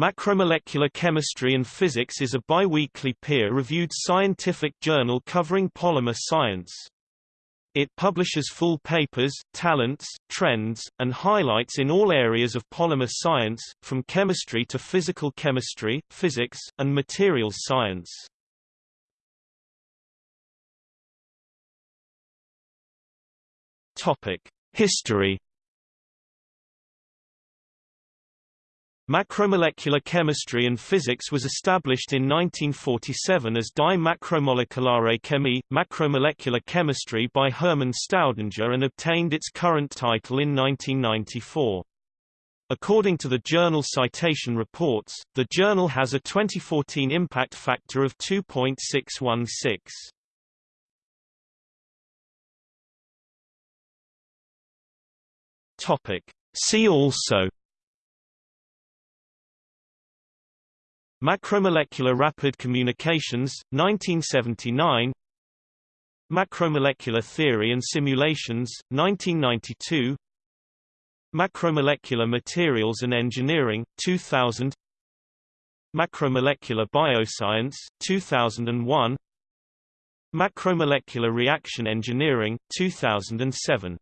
Macromolecular Chemistry and Physics is a biweekly peer-reviewed scientific journal covering polymer science. It publishes full papers, talents, trends, and highlights in all areas of polymer science, from chemistry to physical chemistry, physics, and materials science. History Macromolecular chemistry and physics was established in 1947 as Die Makromolekulare Chemie, macromolecular chemistry by Hermann Staudinger and obtained its current title in 1994. According to the journal Citation Reports, the journal has a 2014 impact factor of 2.616. Topic. See also Macromolecular Rapid Communications, 1979 Macromolecular Theory and Simulations, 1992 Macromolecular Materials and Engineering, 2000 Macromolecular Bioscience, 2001 Macromolecular Reaction Engineering, 2007